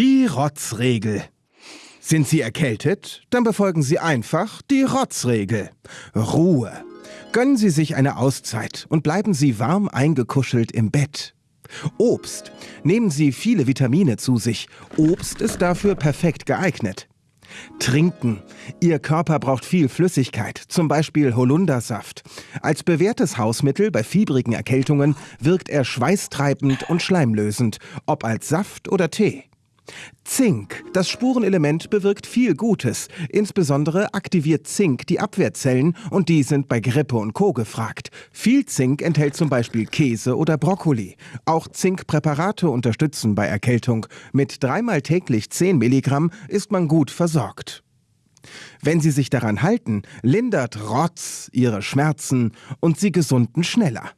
Die Rotzregel. Sind Sie erkältet? Dann befolgen Sie einfach die Rotzregel. Ruhe. Gönnen Sie sich eine Auszeit und bleiben Sie warm eingekuschelt im Bett. Obst. Nehmen Sie viele Vitamine zu sich. Obst ist dafür perfekt geeignet. Trinken. Ihr Körper braucht viel Flüssigkeit, zum Beispiel Holundersaft. Als bewährtes Hausmittel bei fiebrigen Erkältungen wirkt er schweißtreibend und schleimlösend, ob als Saft oder Tee. Zink. Das Spurenelement bewirkt viel Gutes. Insbesondere aktiviert Zink die Abwehrzellen und die sind bei Grippe und Co. gefragt. Viel Zink enthält zum Beispiel Käse oder Brokkoli. Auch Zinkpräparate unterstützen bei Erkältung. Mit dreimal täglich 10 Milligramm ist man gut versorgt. Wenn Sie sich daran halten, lindert Rotz Ihre Schmerzen und Sie gesunden schneller.